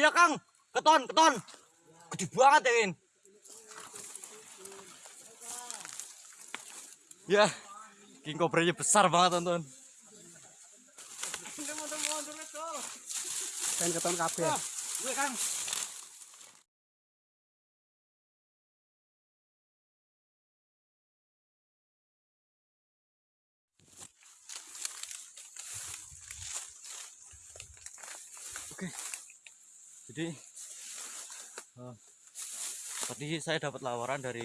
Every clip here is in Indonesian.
iya Kang, keton, keton. Gede banget ya, Win. Ya, king cobranya besar banget, tonton. Pengen keton kabeh. Gue Kang. Oke. Jadi eh, tadi saya dapat laporan dari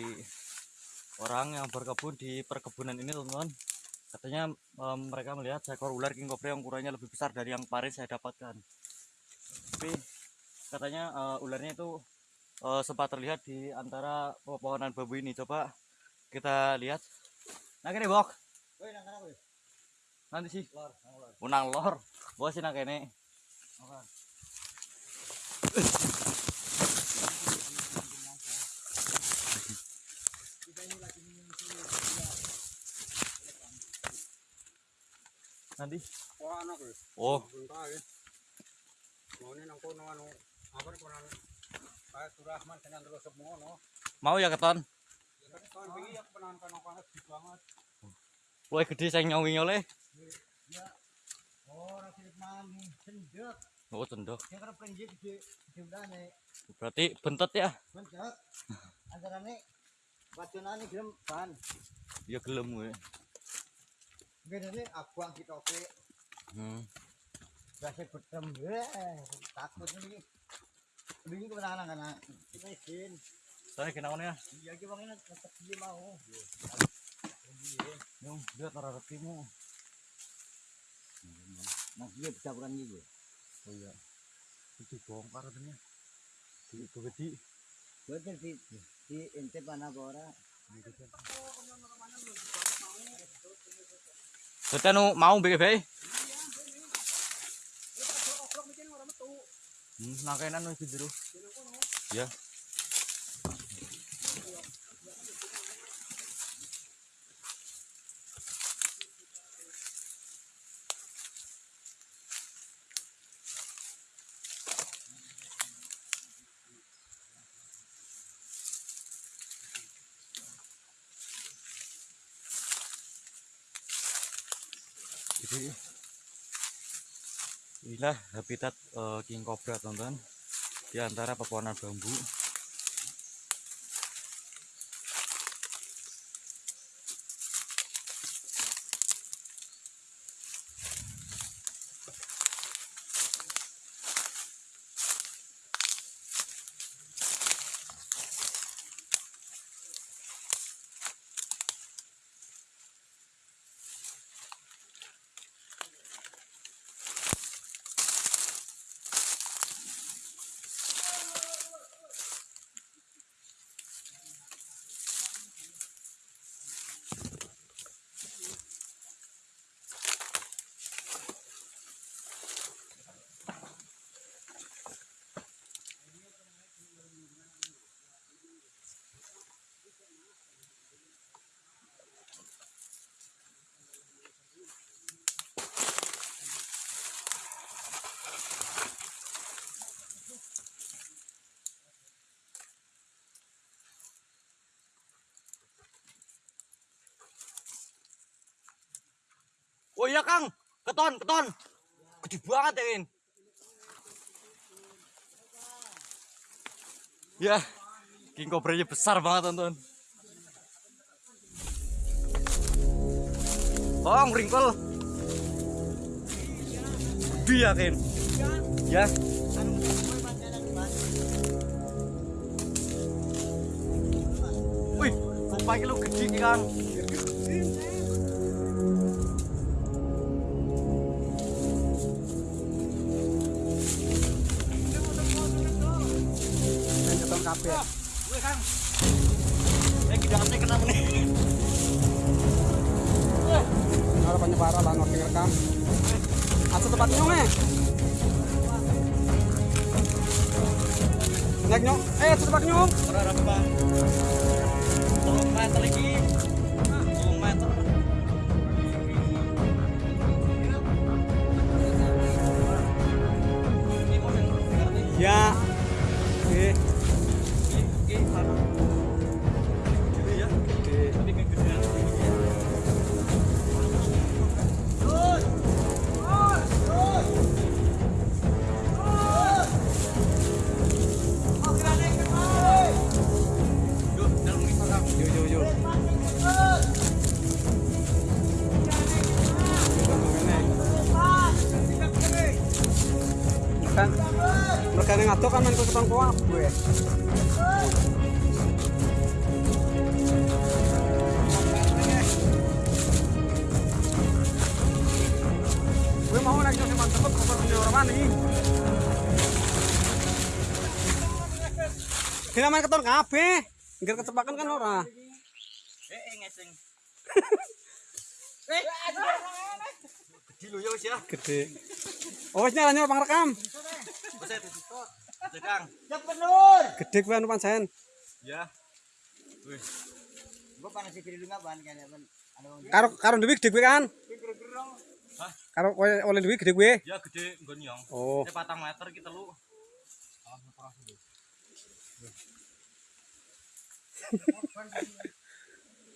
orang yang berkebun di perkebunan ini, teman-teman. Katanya eh, mereka melihat seekor ular king cobra yang ukurannya lebih besar dari yang kemarin saya dapatkan. Tapi katanya eh, ularnya itu eh, sempat terlihat di antara pepohonan bambu ini. Coba kita lihat. Nah kene bok nanti sih. Unang lor bos sih nak kene nanti Wah, oh. Mau ya keton kono gede saya nyawing oleh Oh, sendek. Oh udane. berarti bentet ya Bencet. Antarane wacunane gelem ban. ya gelem gue Ngene abang kitoke hmm. Berasa betem, eh, takut ini. Ini kemenangan karena kita izin. saya ya Iya, kita tetap dia mau. Yung, arah rekimu. Nah, dia bisa bukan gitu. Oh iya. Itu bongkar katanya. Di gede. Betul di di ente mana bora. Kita nu mau BGB. Hmm, nakainan nu itu dulu. Ya. Inilah habitat eh, king cobra teman-teman di antara pepohonan bambu. Iya Kang, keton, keton. Gede banget ya Win. Ya, king cobranya besar banget tonton. Oh, ringkol. Gede ya Kin. Ya. Wih, rupanya lu gede Kang. Kabeh. Gue Kang. Eh, kena. Ora lah ngerti rekam. Asa tempat nyong eh. Nek nyong, eh asa tempat nyong. Ora ora meter lagi. Tolong meter. Kan mereka yang ngatur kan main ke ketang kuap gue. Gue mau lagi sama mantep apa punya orang mana nih? Kita main keton kabeh. Nggak kecepakan kan ora. Eh, eh, ngeseng. Eh, gede ya wis ya. Gede. Oh, wis nyala rekam. Wis ya. Gede kuwi anu pancen. Ya. Wih. Gua panas kiri lu kan ya, Karo karo duwi gede kuwi kan? Hah? Karo oleh oleh duwi gede kuwi. Ya gede nggon nyong. Oh. Ini patang meter kita lu.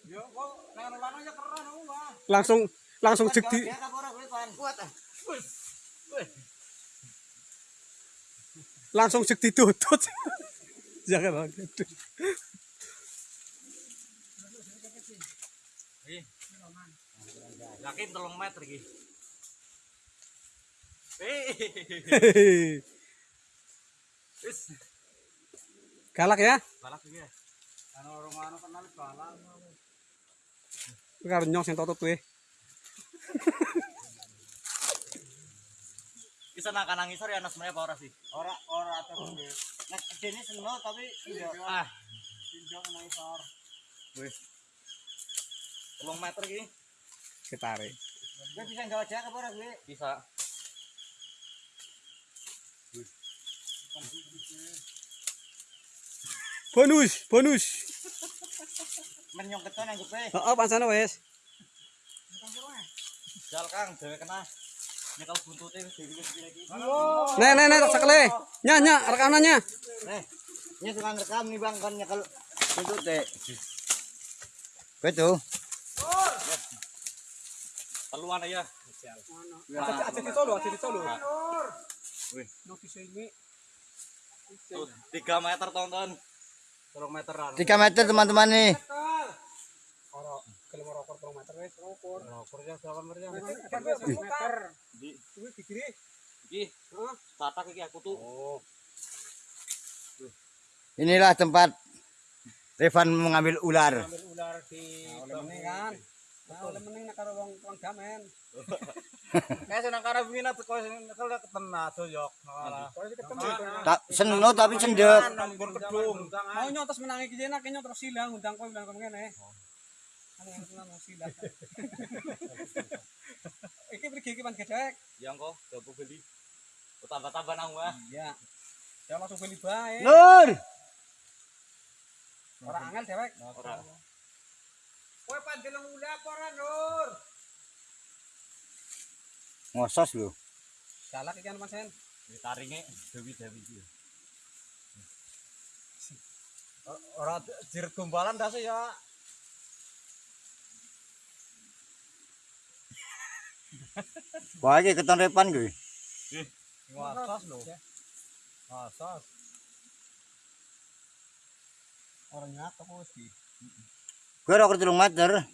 Yo, kok lanang-lanang ya Bang. Langsung langsung cek di Kuat ah. langsung cek ditutut. Jangan banget. Ih. Yakin telung meter iki. Wis. Galak ya? Balak iki. ya. Anu orang anu kenal. Karo nyong sing kuwi. Bisa nak kanang ngisor ya anak sebenarnya apa ora sih? Ora ora terus. Nek gedene seno tapi tidak Ah, tidak nang isor. wis. Telung meter iki Ketare. Gue bisa gawa jak apa ora gue? bisa. Bonus, bonus. Men nyong keton yang gue. Heeh, pancen wis. Jal Kang, dhewe kena. Nek nek tak sekele. Nya nya rekanannya. Eh, ini suka rekam nih bang kan nyekal itu teh. Betul. Teluan ya. Aja di solo, aja di solo. Wih. Notis ini. Tuh, 3 meter tonton. 3 meteran. Tiga meter teman-teman nih. Ora kelem ora rokor meter wis rokor. Rokor ya berapa meter? meter. Di Kuwi digiri. iki. Heeh. Tatak iki aku tuh. Oh. Inilah tempat Revan mengambil ular. Ambil ular di kan. Nah, oleh karo wong wong kalau ketena ketemu Tak seno tapi cendet. Nambur kedung. Mau nyotos menangi enak silang undang kowe bilang kene. Anu silang. Iki pergi iki pan gedek. Yang kok coba beli. Tambah-tambah nang wah. Iya. Ya langsung beli bae. Nur. Ora angel dewek. Ora. Kowe pandeleng ulah apa ora, Nur? Ngosos lu. Galak iki anu Mas Hen. Taringe dewi-dewi iki. Ora jiret gombalan dah ya. Wah, iki keton Revan kuwi. Ngasos lho. Ngasos. Orang nyak apa wis di. Gue rokok telung meter.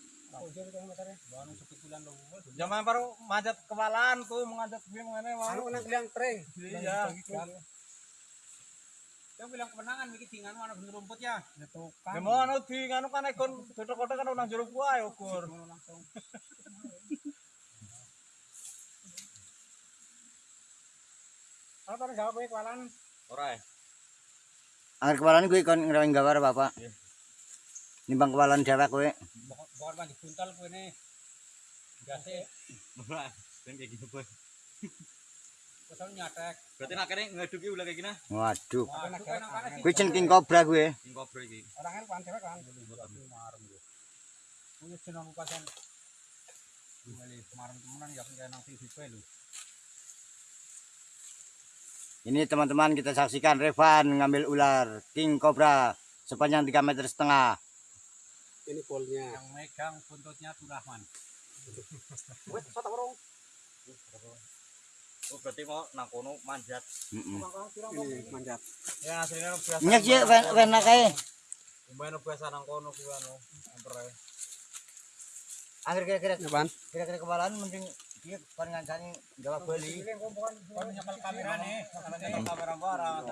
Zaman baru manjat kewalan tuh mengajak gue mengenai Anu nang liang tring. Iya. Yang bilang kemenangan iki dingan ana bener rumput ya. Ya tukang. Ya mau anu di nganu kan ekon kotak-kotak kan nang jero gua ya ukur. Apa ora jawab kowe kewalan? Ora ya. Angger kewalan kuwi kon ngrawing gambar Bapak. Iya. Nimbang kewalan dewek kowe. Bokor mandi buntal kowe ne. Gase Ora. Dan kayak gitu boy. kesel nyatek. Berarti nak kene ngaduki ulah kayak gini. Waduh. Kuwi jen king cobra kuwi. King kobra iki. Orang kan pan cewek kan. Marem yo. Kuwi jeneng pasen. Marem temenan ya nang TV lho. Ini teman-teman kita saksikan Revan ngambil ular king cobra sepanjang 3 meter setengah. Ini polnya. Yang megang buntutnya tuh Rahman. Oh, berarti mau nang kono manjat. Mm-mm. Ini manjat. Ya aslinya biasa. Nyek sih wena kae. Umbayno biasa nang kono kuwi anu empere. Akhir kira-kira kira-kira kebalan mending dia kan ngancani jawab beli. Nyekal kamera nih, kamera barang.